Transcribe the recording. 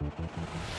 We'll be right back.